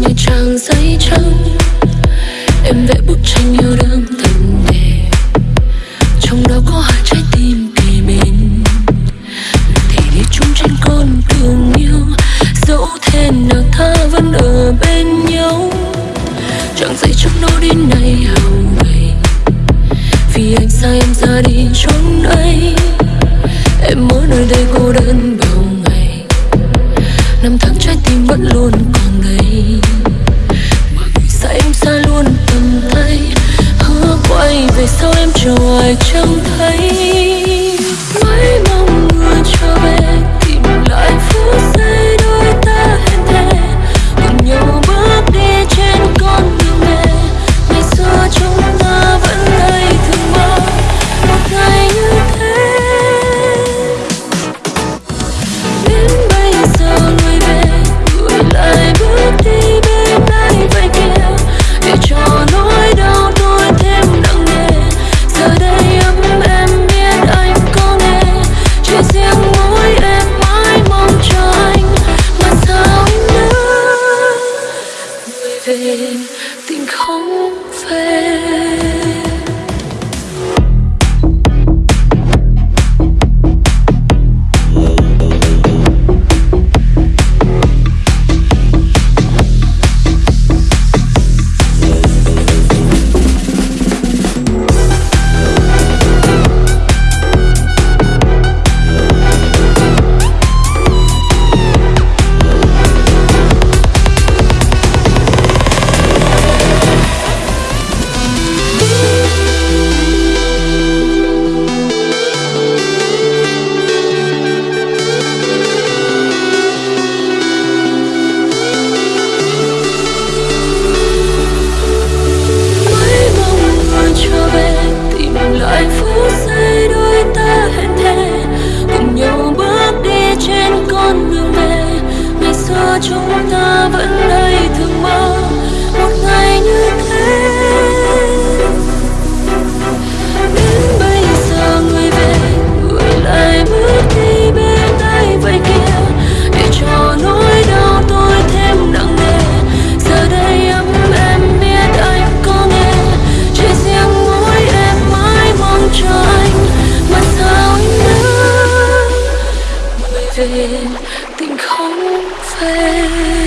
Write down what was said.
như trang giấy trắng. Em vẽ bức tranh yêu đương thần đề trong đó có hai trái tim kề bên thể đi chung trên con đường yêu, dẫu thế nào ta vẫn ở bên nhau. Trang giấy trắng nó đến nay hầu gầy. Vì anh xa em ra đi trốn ấy. Em ở nơi đây cô đơn bao ngày. Năm tháng trái tim vẫn luôn vì sao em chờ ai chẳng thấy? swear chúng ta vẫn đây thương mơ. Một ngày như thế, đến bây giờ người về, người lại bước đi bên tay vậy kia. Để cho nỗi đau tôi thêm nặng nề. Giờ đây ấm em biết anh có nghe. Chỉ riêng mỗi em mãi mong chờ anh. Mà sao anh nữa. bởi vì 飞